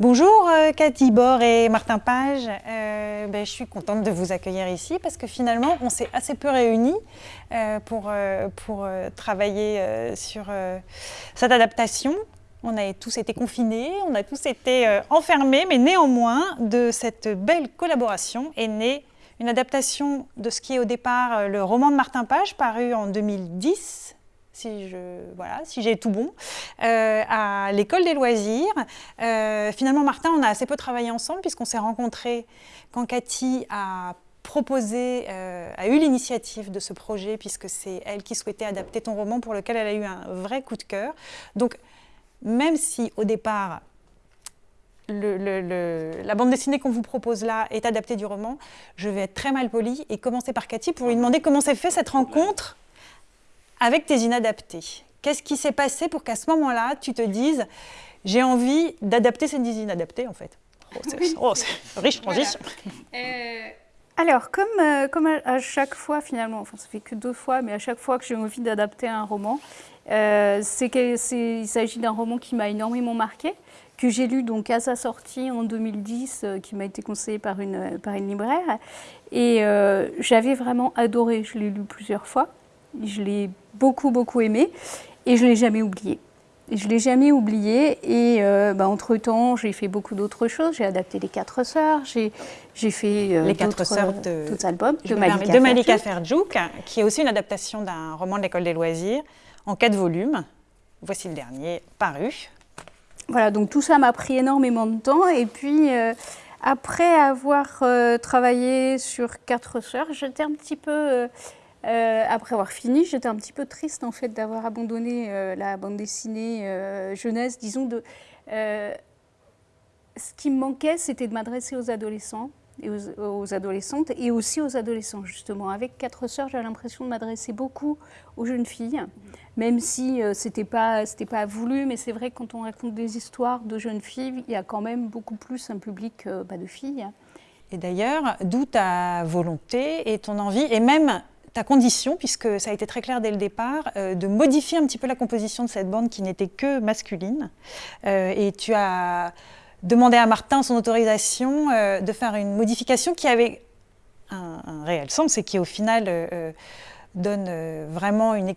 Bonjour euh, Cathy Bord et Martin Page, euh, ben, je suis contente de vous accueillir ici parce que finalement on s'est assez peu réunis euh, pour, pour travailler sur cette adaptation. On a tous été confinés, on a tous été enfermés, mais néanmoins de cette belle collaboration est née une adaptation de ce qui est au départ le roman de Martin Page paru en 2010 si je voilà, si j'ai tout bon, euh, à l'école des loisirs. Euh, finalement, Martin, on a assez peu travaillé ensemble puisqu'on s'est rencontrés quand Cathy a proposé, euh, a eu l'initiative de ce projet puisque c'est elle qui souhaitait adapter ton roman pour lequel elle a eu un vrai coup de cœur. Donc, même si au départ le, le, le, la bande dessinée qu'on vous propose là est adaptée du roman, je vais être très mal polie et commencer par Cathy pour lui demander comment s'est fait cette rencontre avec tes inadaptés. Qu'est-ce qui s'est passé pour qu'à ce moment-là, tu te dises j'ai envie d'adapter ces inadaptés en fait? Oh, c'est oh, riche transition. Voilà. Euh, alors, comme, euh, comme à, à, chaque fois finalement, enfin ça fait que deux fois, mais à chaque fois que j'ai envie d'adapter un roman, euh, c'est il s'agit d'un roman qui m'a énormément marqué, que j'ai lu donc à sa sortie en 2010, euh, qui m'a été conseillé par une, par une libraire, et j'avais vraiment adoré, je l'ai lu plusieurs fois. Je l'ai beaucoup, beaucoup aimé et je ne l'ai jamais oublié. Je ne l'ai jamais oublié et euh, bah, entre-temps, j'ai fait beaucoup d'autres choses. J'ai adapté Les Quatre Sœurs, j'ai fait euh, Les Quatre Sœurs de, d'autres albums de Malika, de Malika Ferjouk, qui est aussi une adaptation d'un roman de l'École des loisirs en quatre volumes. Voici le dernier, paru. Voilà, donc tout ça m'a pris énormément de temps et puis... Euh, après avoir euh, travaillé sur Quatre Sœurs, j'étais un petit peu euh, après avoir fini, j'étais un petit peu triste en fait d'avoir abandonné euh, la bande dessinée euh, jeunesse, disons. De, ce qui me manquait, c'était de m'adresser aux adolescents et aux, adolescentes et aussi aux adolescents justement. Avec Quatre Sœurs, j'ai l'impression de m'adresser beaucoup aux jeunes filles, même si c'était pas c'était pas voulu, mais c'est vrai que quand on raconte des histoires de jeunes filles, il y a quand même beaucoup plus un public bah, de filles. Et d'ailleurs, d'où ta volonté et ton envie, et même ta condition, puisque ça a été très clair dès le départ, euh, de modifier un petit peu la composition de cette bande qui n'était que masculine. Euh, et tu as demandé à Martin son autorisation euh, de faire une modification qui avait un, réel sens et qui au final donne vraiment une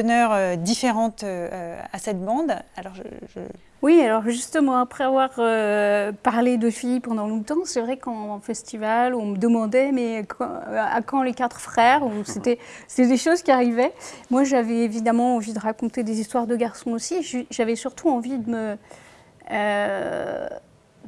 teneur euh, différente à cette bande. Alors je, je... Oui, alors justement, après avoir euh, parlé de filles pendant longtemps, c'est vrai qu'en festival, on me demandait mais quand, à quand les quatre frères C'était des choses qui arrivaient. Moi, j'avais évidemment envie de raconter des histoires de garçons aussi. J'avais surtout envie de me... Euh,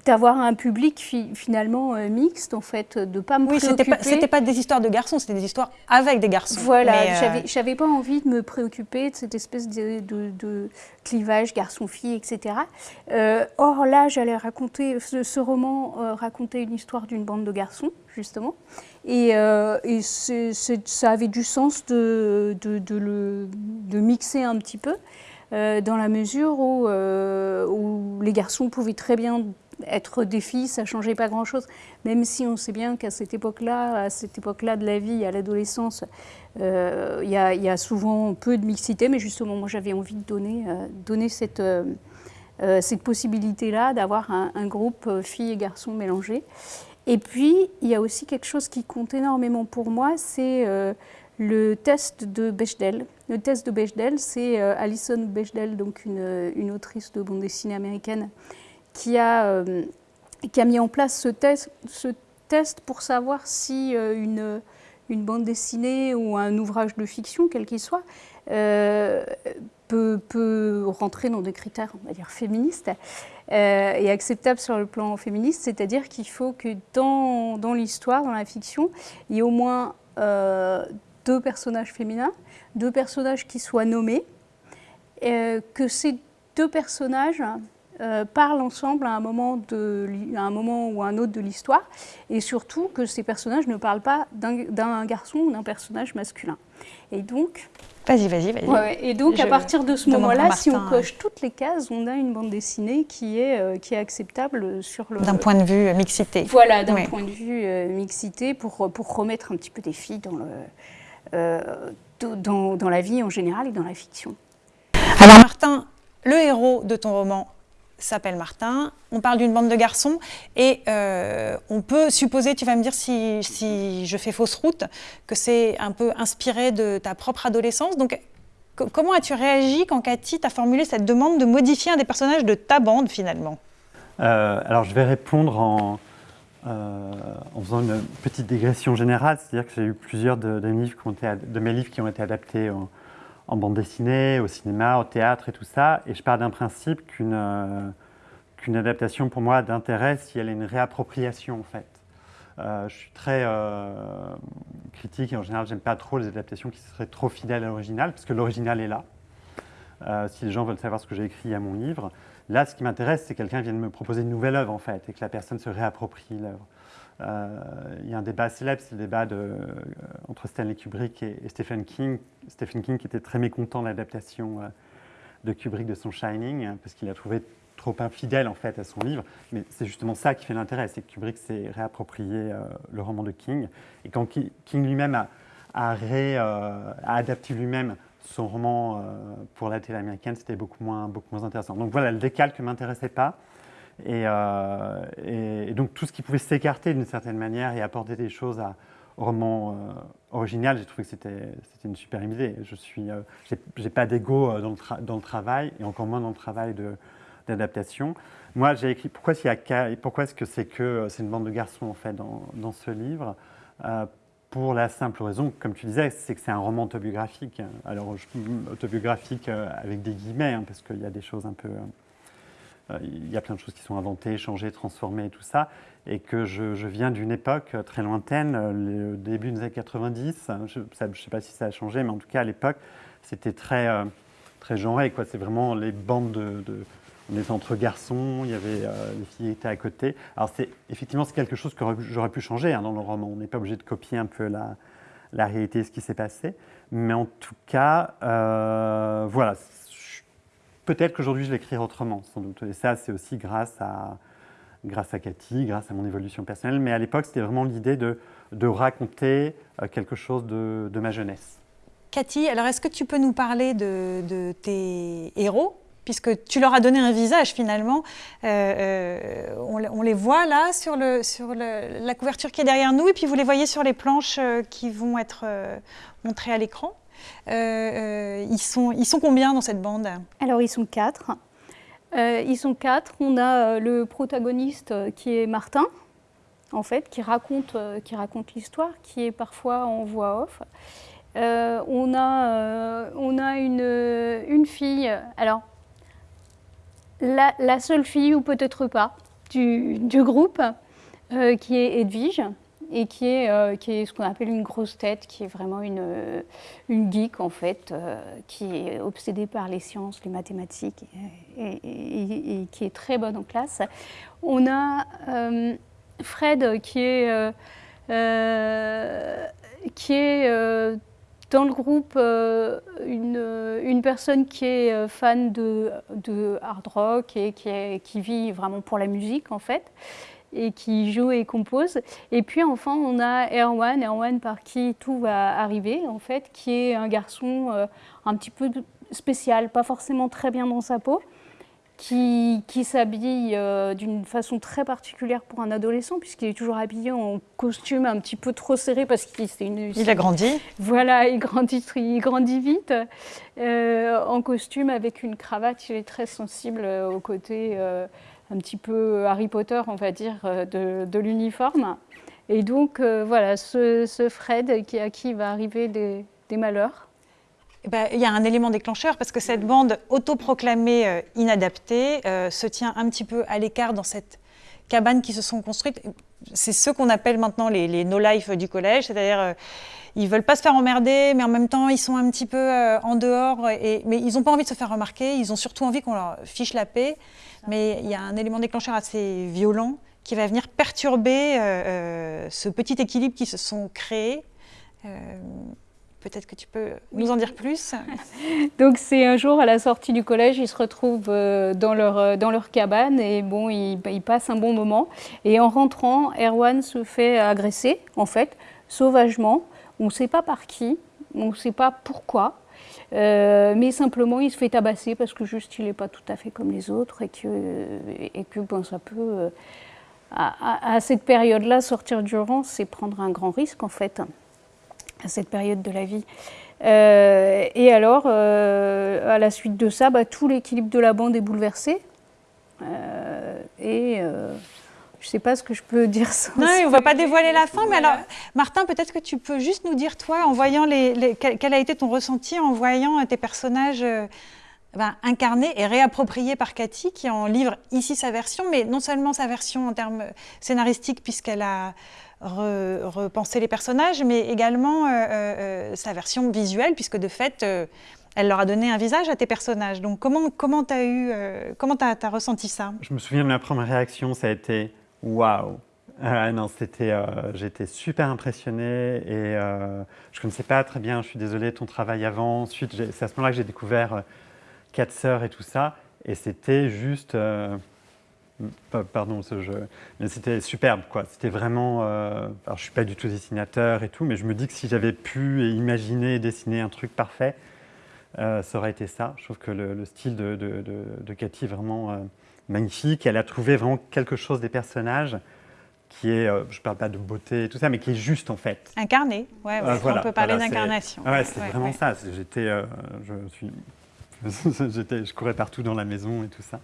d'avoir un public fi finalement euh, mixte, en fait, de pas me oui, préoccuper. Oui, c'était pas, pas, des histoires de garçons, c'était des histoires avec des garçons. Voilà, euh... j'avais pas envie de me préoccuper de cette espèce de, de, de clivage garçon-fille, etc. Euh, or là, j'allais raconter, ce, ce roman euh, racontait une histoire d'une bande de garçons, justement, et, euh, et c est, c est, ça avait du sens de, de, le, de mixer un petit peu. Euh, dans la mesure où, euh, où les garçons pouvaient très bien être des filles, ça changeait pas grand-chose. Même si on sait bien qu'à cette époque-là, à cette époque-là de la vie, à l'adolescence, euh, il y, a souvent peu de mixité. Mais justement, moi, j'avais envie de donner, euh, euh, cette possibilité-là d'avoir un, groupe filles et garçons mélangés. Et puis, il y a aussi quelque chose qui compte énormément pour moi, c'est le test de Bechdel. Le test de Bechdel, c'est Alison Bechdel, donc une autrice de bande dessinée américaine, qui a, euh, qui a mis en place ce test, ce test pour savoir si euh, une, une, bande dessinée ou un ouvrage de fiction, quel qu'il soit, euh, peut, peut, rentrer dans des critères, on va dire, féministes et acceptables sur le plan féministe, c'est-à-dire qu'il faut que dans, dans l'histoire, dans la fiction, il y ait au moins deux personnages féminins, deux personnages qui soient nommés, que ces deux personnages euh, parlent ensemble à un, moment de, à un moment ou à un autre de l'histoire, et surtout que ces personnages ne parlent pas d'un garçon ou d'un personnage masculin. Et donc... Vas-y, vas-y, vas-y. Ouais, et donc, Je à partir de ce moment-là, si on coche toutes les cases, on a une bande dessinée qui est, euh, qui est acceptable sur le... D'un point de vue euh, mixité. Voilà, d'un oui. point de vue euh, mixité, pour, pour remettre un petit peu des filles dans, le, dans, dans la vie en général et dans la fiction. Alors Martin, le héros de ton roman, s'appelle Martin, on parle d'une bande de garçons et euh, on peut supposer, tu vas me dire si, je fais fausse route, que c'est un peu inspiré de ta propre adolescence. Donc comment as-tu réagi quand Cathy t'a formulé cette demande de modifier un des personnages de ta bande finalement? Euh, Alors je vais répondre en, euh, en faisant une petite digression générale, c'est-à-dire que j'ai eu plusieurs de, de mes livres qui ont été adaptés en, en bande dessinée, au cinéma, au théâtre et tout ça. Et je pars d'un principe qu'une euh, adaptation, pour moi, d'intérêt si elle est une réappropriation, en fait. Euh, je suis très euh, critique et en général, j'aime pas trop les adaptations qui seraient trop fidèles à l'original, parce que l'original est là. Si les gens veulent savoir ce que j'ai écrit à mon livre, là, ce qui m'intéresse, c'est que quelqu'un vienne me proposer une nouvelle œuvre, en fait, et que la personne se réapproprie l'œuvre. Euh, il y a un débat célèbre, c'est le débat euh, entre Stanley Kubrick et, Stephen King. Stephen King était très mécontent de l'adaptation euh, de Kubrick de son Shining, hein, parce qu'il a trouvé trop infidèle en fait à son livre. Mais c'est justement ça qui fait l'intérêt, c'est que Kubrick s'est réapproprié le roman de King. Et quand King lui-même a, adapté lui-même son roman pour la télé américaine, c'était beaucoup moins, beaucoup moins intéressant. Donc voilà, le décalque ne m'intéressait pas. Euh, et, et, donc tout ce qui pouvait s'écarter d'une certaine manière et apporter des choses à, au roman euh, original, j'ai trouvé que c'était une super idée. Je suis, euh, j'ai pas d'ego dans, dans, le travail et encore moins dans le travail d'adaptation. Moi, j'ai écrit pourquoi, pourquoi est-ce que c'est que c'est une bande de garçons en fait dans ce livre? Pour la simple raison, comme tu disais, c'est que c'est un roman autobiographique. Alors, autobiographique avec des guillemets, hein, parce qu'il y a des choses un peu euh, il y a plein de choses qui sont inventées, changées, transformées et tout ça, et que je, viens d'une époque très lointaine, le début des années 90, je ne sais pas si ça a changé, mais en tout cas à l'époque, c'était très, euh, très genré, c'est vraiment les bandes de, On était entre garçons, il y avait euh, les filles étaient à côté. Alors c'est effectivement c'est quelque chose que j'aurais pu changer hein, dans le roman. On n'est pas obligé de copier un peu la, la réalité, ce qui s'est passé. Mais en tout cas, voilà, Peut-être qu'aujourd'hui, je l'écrirai autrement, sans doute. Et ça, c'est aussi grâce à, grâce à Cathy, grâce à mon évolution personnelle. Mais à l'époque, c'était vraiment l'idée de, raconter euh, quelque chose de, ma jeunesse. Cathy, alors est-ce que tu peux nous parler de, tes héros? Puisque tu leur as donné un visage finalement. Euh, euh, on, les voit là sur, la couverture qui est derrière nous, et puis vous les voyez sur les planches qui vont être montrées à l'écran. Euh, euh, ils, sont, ils sont combien dans cette bande? Alors, ils sont quatre. Euh, ils sont quatre. On a le protagoniste qui est Martin, en fait, qui raconte, qui raconte l'histoire, qui est parfois en voix off. on, a, on a une, une fille, alors la, seule fille, ou peut-être pas, du, groupe, qui est Edwige, et qui est, euh, qui est ce qu'on appelle une grosse tête, qui est vraiment une, euh, une geek en fait, euh, qui est obsédée par les sciences, les mathématiques et, qui est très bonne en classe. On a Fred qui est, qui est dans le groupe une, une, personne qui est fan de, hard rock et qui, vit vraiment pour la musique en fait et qui joue et compose. Et puis enfin, on a Erwan, Erwan par qui tout va arriver, en fait, qui est un garçon euh, un petit peu spécial, pas forcément très bien dans sa peau, qui, qui s'habille euh, d'une façon très particulière pour un adolescent, puisqu'il est toujours habillé en costume un petit peu trop serré, parce qu'il une... Il a grandi Voilà, il grandit, il grandit vite, euh, en costume avec une cravate, il est très sensible au côté un petit peu Harry Potter, on va dire, euh, de, l'uniforme. Et donc, euh, voilà, ce, Fred qui, à qui va arriver des, malheurs. Eh ben, il y a un élément déclencheur parce que cette bande autoproclamée euh, inadaptée se tient un petit peu à l'écart dans cette cabane qui se sont construites. C'est ce qu'on appelle maintenant les, no-life du collège, c'est-à-dire ils ne veulent pas se faire emmerder, mais en même temps ils sont un petit peu en dehors, et, mais ils n'ont pas envie de se faire remarquer, ils ont surtout envie qu'on leur fiche la paix mais il y a un élément déclencheur assez violent qui va venir perturber euh, euh, ce petit équilibre qui se sont créés. Euh, peut-être que tu peux nous en dire plus. Donc c'est un jour à la sortie du collège, ils se retrouvent dans leur, dans leur cabane et bon, ils, ils, passent un bon moment. Et en rentrant, Erwan se fait agresser, en fait, sauvagement. On ne sait pas par qui, on ne sait pas pourquoi. mais simplement, il se fait tabasser parce que juste, il n'est pas tout à fait comme les autres et que, et que bon, ça peut, à, à, cette période-là, sortir du rang, c'est prendre un grand risque en fait, à cette période de la vie. et alors, à la suite de ça, bah, tout l'équilibre de la bande est bouleversé. et je ne sais pas ce que je peux dire sans. Non, on ne va pas dévoiler la fin, mais alors, Martin, peut-être que tu peux juste nous dire, toi, en voyant les, quel, a été ton ressenti en voyant tes personnages euh, ben, incarnés et réappropriés par Cathy, qui en livre ici sa version, mais non seulement sa version en termes scénaristiques, puisqu'elle a repensé les personnages, mais également euh, euh, sa version visuelle, puisque de fait, elle leur a donné un visage à tes personnages. Donc comment comment as eu comment as, as, ressenti ça? Je me souviens de ma première réaction, ça a été Waouh euh, non, c'était, euh, j'étais super impressionné et euh, je ne connaissais pas très bien, je suis désolé, ton travail avant. Ensuite, c'est à ce moment-là que j'ai découvert Quatre Sœurs et tout ça. Et c'était juste, pardon ce jeu, mais c'était superbe quoi. C'était vraiment, alors je ne suis pas du tout dessinateur et tout, mais je me dis que si j'avais pu imaginer dessiner un truc parfait, ça aurait été ça. Je trouve que le, style de, de, de, Cathy est vraiment magnifique. Elle a trouvé vraiment quelque chose des personnages qui est, euh, je ne parle pas de beauté et tout ça, mais qui est juste en fait. Incarné, ouais, euh, on peut parler d'incarnation. Ouais, c'est vraiment ça. J'étais, euh, je suis, je courais partout dans la maison et tout ça.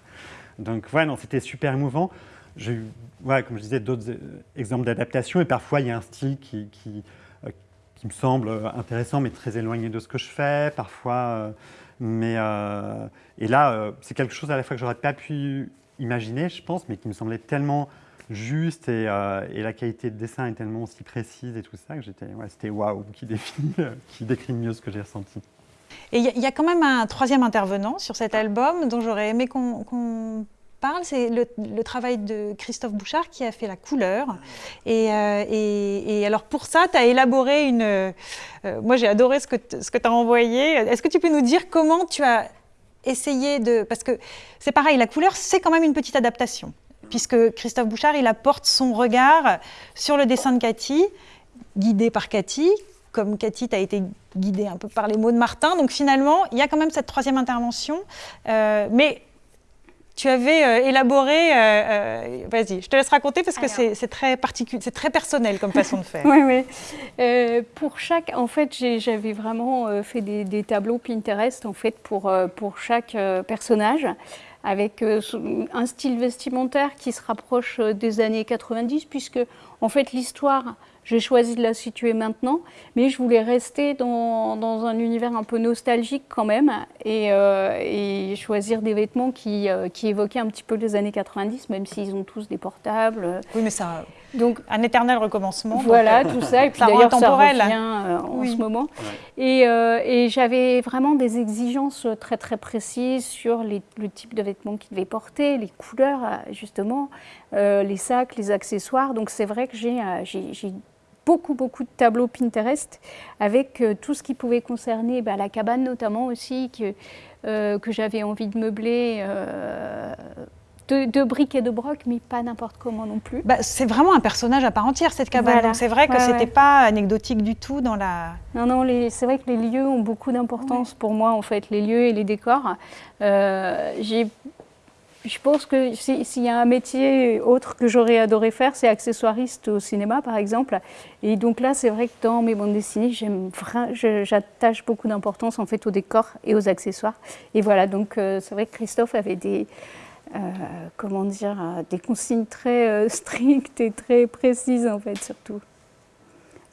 Donc ouais, non, c'était super émouvant. J'ai eu, ouais, comme je disais, d'autres exemples d'adaptation et parfois il y a un style qui, qui, me semble intéressant mais très éloigné de ce que je fais. Parfois mais, euh, et là, euh, c'est quelque chose à la fois que j'aurais pas pu imaginer, je pense, mais qui me semblait tellement juste et, euh, la qualité de dessin est tellement aussi précise et tout ça que j'étais, ouais, c'était waouh qui, qui décrit mieux ce que j'ai ressenti. Et il y, a quand même un troisième intervenant sur cet album dont j'aurais aimé qu'on c'est le, travail de Christophe Bouchard qui a fait la couleur. Et, euh, alors pour ça, tu as élaboré une... Euh, moi j'ai adoré ce que tu as envoyé. Est-ce que tu peux nous dire comment tu as essayé de... Parce que c'est pareil, la couleur, c'est quand même une petite adaptation. Puisque Christophe Bouchard, il apporte son regard sur le dessin de Cathy, guidé par Cathy, comme Cathy, tu as été guidée un peu par les mots de Martin. Donc finalement, il y a quand même cette troisième intervention. Euh, mais tu avais euh, élaboré, euh, vas-y, je te laisse raconter parce que c'est très particulier, c'est très personnel comme façon de faire. oui, oui. pour chaque, en fait, j'avais vraiment fait des, tableaux Pinterest en fait pour, pour chaque personnage avec un style vestimentaire qui se rapproche des années 90 puisque en fait l'histoire j'ai choisi de la situer maintenant, mais je voulais rester dans, dans un univers un peu nostalgique quand même et, euh, et choisir des vêtements qui, euh, qui, évoquaient un petit peu les années 90, même s'ils ont tous des portables. Oui, mais ça. Donc, un éternel recommencement. Voilà, tout ça. Et puis d'ailleurs, ça revient euh, en ce moment. Et, et j'avais vraiment des exigences très très précises sur les, le type de vêtements qu'il devait porter, les couleurs, justement, les sacs, les accessoires. Donc c'est vrai que j'ai beaucoup, beaucoup de tableaux Pinterest avec euh, tout ce qui pouvait concerner bah, la cabane notamment aussi, que, euh, que j'avais envie de meubler. Euh, de, briques et de broc, mais pas n'importe comment non plus. Bah, c'est vraiment un personnage à part entière, cette cabane. C'est vrai que ce c'était pas anecdotique du tout dans la... Non, non, c'est vrai que les lieux ont beaucoup d'importance pour moi, en fait, les lieux et les décors. J'ai je pense que s'il y a un métier autre que j'aurais adoré faire, c'est accessoiriste au cinéma, par exemple. Et donc là, c'est vrai que dans mes bandes dessinées, j'attache beaucoup d'importance en fait au décor et aux accessoires. Et voilà, donc euh, c'est vrai que Christophe avait des, euh, comment dire, euh, des consignes très strictes et très précises en fait, surtout.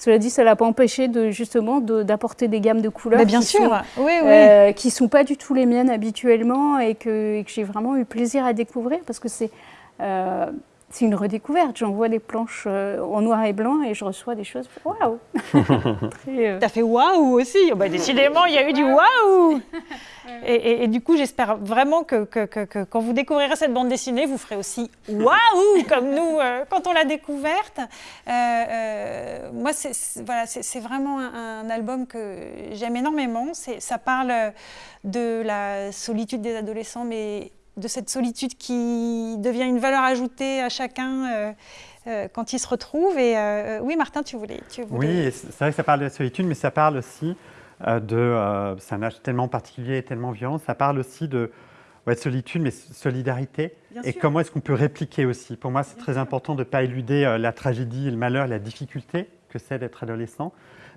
Cela dit, ça l'a pas empêché de justement d'apporter des gammes de couleurs Mais bien qui sûr, sont, oui, oui. Euh, qui sont pas du tout les miennes habituellement et que, j'ai vraiment eu plaisir à découvrir parce que c'est euh, c'est une redécouverte. J'envoie des planches euh, en noir et blanc et je reçois des choses. Waouh. T'as fait waouh aussi bah, Décidément, il y a eu du waouh et, du coup, j'espère vraiment que, quand vous découvrirez cette bande dessinée, vous ferez aussi waouh comme nous euh, quand on l'a découverte. Euh, moi, c'est voilà, vraiment un, un, album que j'aime énormément. Ça parle de la solitude des adolescents, mais de cette solitude qui devient une valeur ajoutée à chacun euh, euh, quand il se retrouve. Et euh, oui, Martin, tu voulais, tu voulais... Oui, c'est vrai que ça parle de la solitude, mais ça parle aussi de... c'est un âge tellement particulier, tellement violent. Ça parle aussi de ouais, solitude, mais solidarité. et comment est-ce qu'on peut répliquer aussi? Pour moi, c'est très important de ne pas éluder la tragédie, le malheur, la difficulté que c'est d'être adolescent.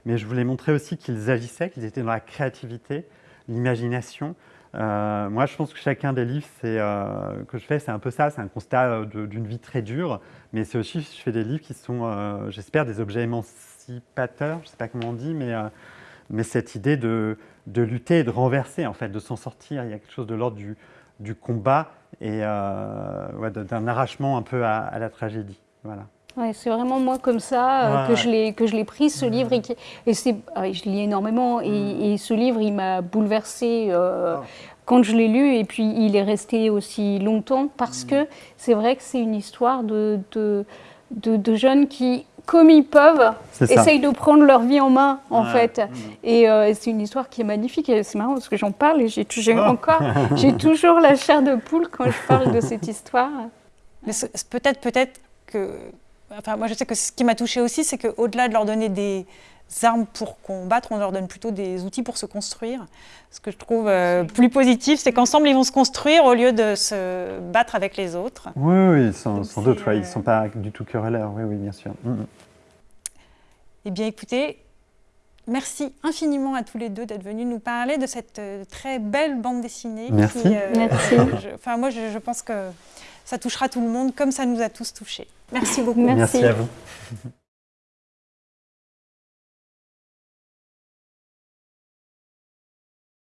Mais je voulais montrer aussi qu'ils agissaient, qu'ils étaient dans la créativité, l'imagination. Euh, moi, je pense que chacun des livres euh, que je fais, c'est un peu ça, c'est un constat euh, d'une vie très dure, mais c'est aussi, je fais des livres qui sont, j'espère, des objets émancipateurs, je ne sais pas comment on dit, mais, cette idée de, lutter et de renverser, en fait, de s'en sortir. Il y a quelque chose de l'ordre du, du, combat et d'un arrachement un peu à, à la tragédie. Voilà. Ouais, c'est vraiment moi comme ça euh, que, je que je l'ai pris, ce livre. Et, et c'est, ah je lis énormément et, mm. et ce livre, il m'a bouleversée euh, ah. quand je l'ai lu. Et puis, il est resté aussi longtemps parce mm. que c'est vrai que c'est une histoire de, de, de, jeunes qui, comme ils peuvent, essayent de prendre leur vie en main, en fait. Mm. Et euh, c'est une histoire qui est magnifique. Et c'est marrant parce que j'en parle et j'ai, oh. encore, j'ai toujours la chair de poule quand je parle de cette histoire. Peut-être, peut-être que Enfin, moi, je sais que ce qui m'a touché aussi, c'est qu'au-delà de leur donner des armes pour combattre, on leur donne plutôt des outils pour se construire. Ce que je trouve euh, plus positif, c'est qu'ensemble, ils vont se construire au lieu de se battre avec les autres. Oui, oui, sans, doute. ils ne euh, sont pas du tout querelleurs. Oui, oui, bien sûr. Mm, mm. Eh bien, écoutez, Merci infiniment à tous les deux d'être venus nous parler de cette euh, très belle bande dessinée. Merci. Merci. enfin, moi, je, je, pense que ça touchera tout le monde comme ça nous a tous touchés. Merci beaucoup. Merci, Merci à vous.